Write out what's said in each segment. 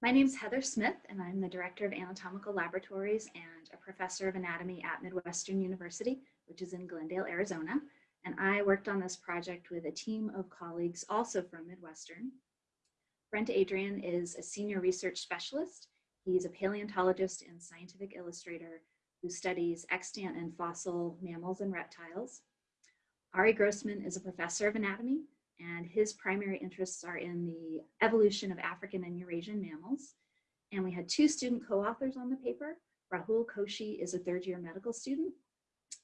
My name is Heather Smith, and I'm the Director of Anatomical Laboratories and a Professor of Anatomy at Midwestern University, which is in Glendale, Arizona. And I worked on this project with a team of colleagues also from Midwestern. Brent Adrian is a Senior Research Specialist. He's a paleontologist and scientific illustrator who studies extant and fossil mammals and reptiles. Ari Grossman is a professor of anatomy and his primary interests are in the evolution of African and Eurasian mammals. And we had two student co-authors on the paper. Rahul Koshi is a third year medical student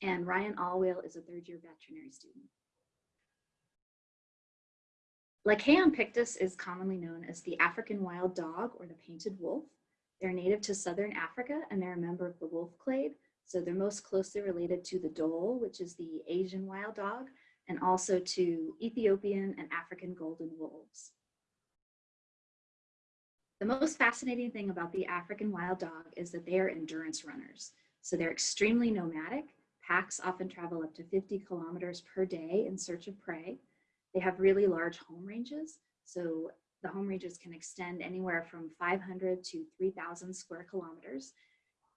and Ryan Allwale is a third year veterinary student. Lycaon pictus is commonly known as the African wild dog or the painted wolf. They're native to Southern Africa and they're a member of the wolf clade. So they're most closely related to the dhole, which is the Asian wild dog, and also to Ethiopian and African golden wolves. The most fascinating thing about the African wild dog is that they are endurance runners. So they're extremely nomadic. Packs often travel up to 50 kilometers per day in search of prey. They have really large home ranges. So the home ranges can extend anywhere from 500 to 3,000 square kilometers.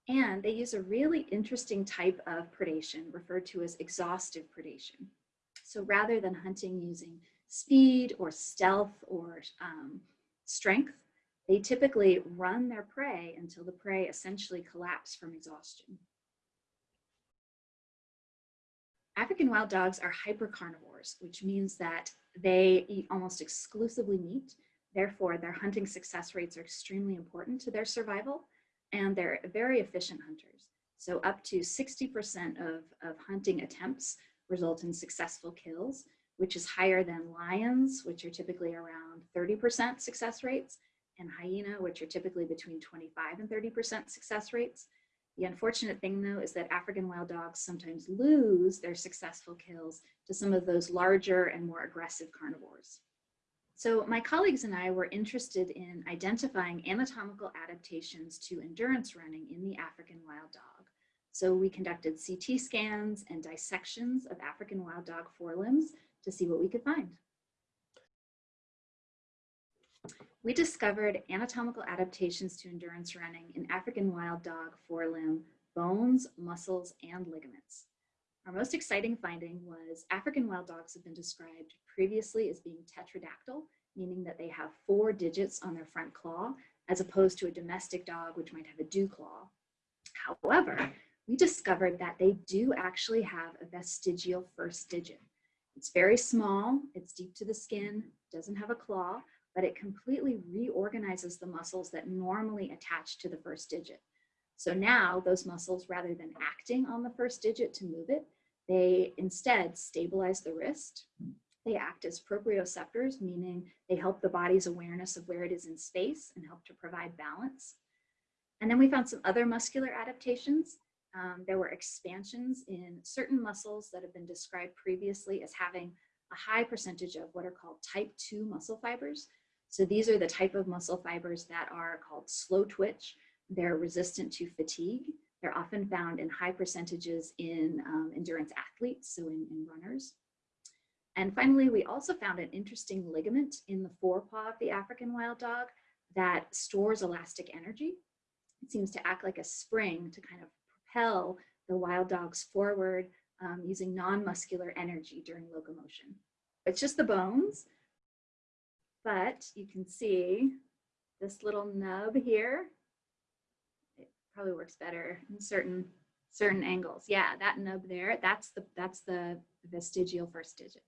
And they use a really interesting type of predation referred to as exhaustive predation. So rather than hunting using speed or stealth or um, strength, they typically run their prey until the prey essentially collapse from exhaustion. African wild dogs are hypercarnivores, which means that they eat almost exclusively meat. Therefore, their hunting success rates are extremely important to their survival, and they're very efficient hunters. So up to 60% of, of hunting attempts result in successful kills, which is higher than lions, which are typically around 30% success rates, and hyena, which are typically between 25 and 30% success rates. The unfortunate thing though is that African wild dogs sometimes lose their successful kills to some of those larger and more aggressive carnivores. So my colleagues and I were interested in identifying anatomical adaptations to endurance running in the African wild dog. So we conducted CT scans and dissections of African wild dog forelimbs to see what we could find. We discovered anatomical adaptations to endurance running in African wild dog forelimb bones, muscles, and ligaments. Our most exciting finding was African wild dogs have been described previously as being tetradactyl, meaning that they have four digits on their front claw, as opposed to a domestic dog, which might have a dew claw. However, we discovered that they do actually have a vestigial first digit. It's very small, it's deep to the skin, doesn't have a claw, but it completely reorganizes the muscles that normally attach to the first digit. So now those muscles, rather than acting on the first digit to move it, they instead stabilize the wrist. They act as proprioceptors, meaning they help the body's awareness of where it is in space and help to provide balance. And then we found some other muscular adaptations. Um, there were expansions in certain muscles that have been described previously as having a high percentage of what are called type 2 muscle fibers. So these are the type of muscle fibers that are called slow twitch. They're resistant to fatigue. They're often found in high percentages in um, endurance athletes, so in, in runners. And finally, we also found an interesting ligament in the forepaw of the African wild dog that stores elastic energy. It seems to act like a spring to kind of propel the wild dogs forward um, using non-muscular energy during locomotion. It's just the bones, but you can see this little nub here. It probably works better in certain certain angles. Yeah, that nub there, that's the that's the vestigial first digit.